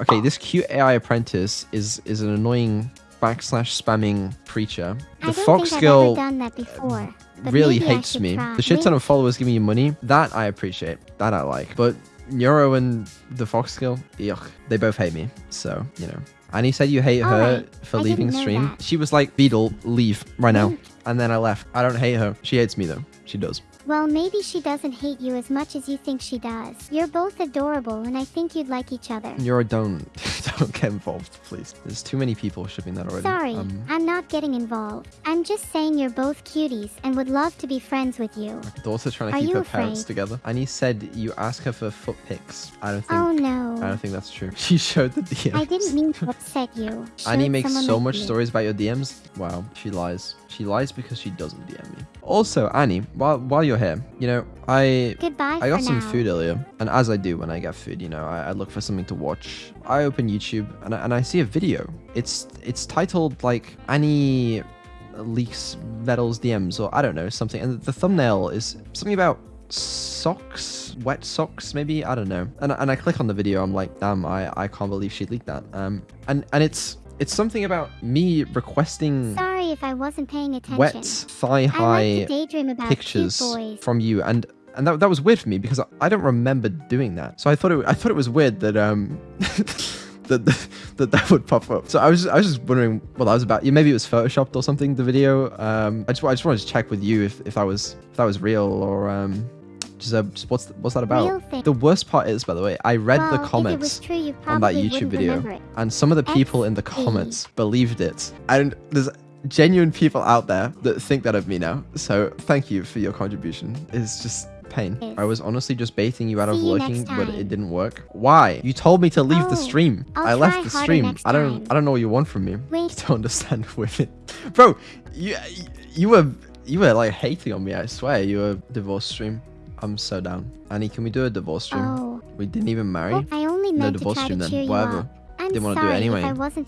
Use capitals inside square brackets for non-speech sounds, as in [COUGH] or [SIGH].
Okay, this cute AI apprentice is is an annoying backslash spamming preacher. The fox girl done that before. Uh, but really hates me. try. The shit ton of followers giving you money, that I appreciate. That I like. But Neuro and the Fox Girl, yuck. They both hate me. So, you know. Annie said you hate her Alright, for I leaving stream. that. She was like, Vedal, leave right now. Mm. And then I left. I don't hate her. She hates me though. She does. Well, maybe she doesn't hate you as much as you think she does. You're both adorable, and I think you'd like each other. Neuro, don't [LAUGHS] don't get involved, please. There's too many people shipping that already. Sorry, Um, I'm not getting involved. I'm just saying you're both cuties and would love to be friends with you. daughter trying to Are keep her parents together. Annie said you ask her for foot pics. I don't think Oh no. I don't think that's true. [LAUGHS] She showed the DMs. I didn't mean to upset you. [LAUGHS] Annie makes so much you. stories about your DMs. Wow, she lies. She lies because she doesn't DM me. Also, Annie, while while you're here, you know, I Goodbye I got some now. food earlier, and as I do when I get food, you know, I, I look for something to watch. I open YouTube and I, and I see a video. It's it's titled like Annie leaks Vedal's DMs or I don't know something, and the thumbnail is something about socks, wet socks, maybe I don't know. And and I click on the video, I'm like, damn, I I can't believe she leaked that. Um, and and it's it's something about me requesting Sorry if I wasn't paying attention. wet thigh I like pictures from you and and that, that was weird for me because I, I don't remember doing that so i thought it i thought it was weird that um [LAUGHS] that, [LAUGHS] that that would pop up. So i was i was just wondering what that was about. Yeah maybe it was photoshopped or something the video. Um i just i just wanted to check with you if, if that was if that was real or um just, uh, just what's what's that about? The worst part is by the way i read well, the If it was comments true, on that YouTube video, and some of the people in the comments believed it. And there's genuine people out there that think that of me now. So thank you for your contribution. It's just pain. Yes. I was honestly just baiting you out of See you lurking, but it didn't work. Why? You told me to leave the Oh, stream. I'll I left the stream. I don't. time. I don't know what you want from me. Wait. [LAUGHS] I don't understand [LAUGHS] women, bro. You you were you were like hating on me. I swear. You were divorce stream. I'm so down. Annie, can we do a divorce stream? Oh, We didn't even marry. well, I only no meant to divorce try stream to then. Whatever. I'm Didn't wanna do it anyway. I wasn't